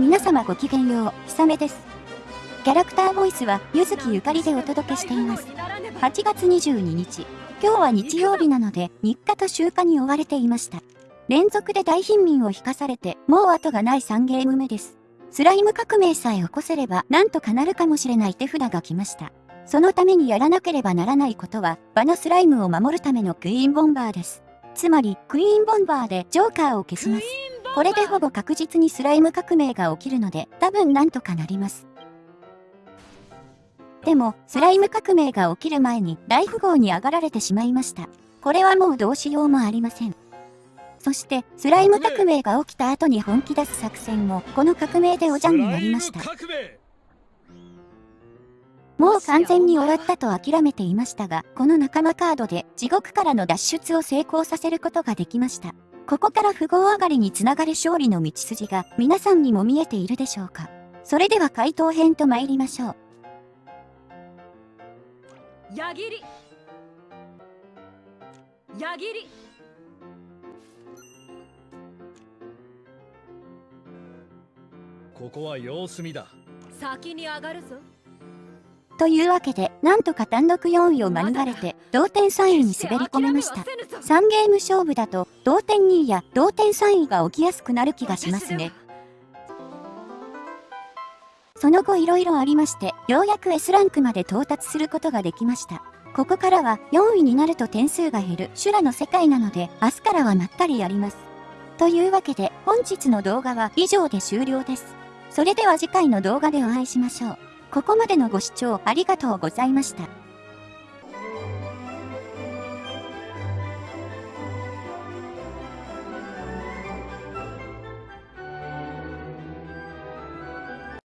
皆様ごきげんよう、ひさめです。キャラクターボイスは、ゆずきゆかりでお届けしています。8月22日、今日は日曜日なので、日課と休暇に追われていました。連続で大貧民を引かされて、もう後がない3ゲーム目です。スライム革命さえ起こせれば、なんとかなるかもしれない手札が来ました。そのためにやらなければならないことは、場のスライムを守るためのクイーンボンバーです。つまり、クイーンボンバーでジョーカーを消します。これでほぼ確実にスライム革命が起きるので、多分なんとかなります。でも、スライム革命が起きる前に大富豪に上がられてしまいました。これはもうどうしようもありません。そして、スライム革命が起きた後に本気出す作戦も、この革命でおじゃんになりました。もう完全に終わったと諦めていましたが、この仲間カードで地獄からの脱出を成功させることができました。ここから富豪上がりにつながる勝利の道筋が皆さんにも見えているでしょうか。それでは回答編と参りましょう。矢切。矢切。ここは様子見だ。先に上がるぞというわけで、なんとか単独4位を免れて、同点3位に滑り込めました。3ゲーム勝負だと、同点2位や同点3位が起きやすくなる気がしますね。その後色々ありまして、ようやく S ランクまで到達することができました。ここからは4位になると点数が減る修羅の世界なので、明日からはまったりやります。というわけで、本日の動画は以上で終了です。それでは次回の動画でお会いしましょう。ここまでのご視聴ありがとうございました。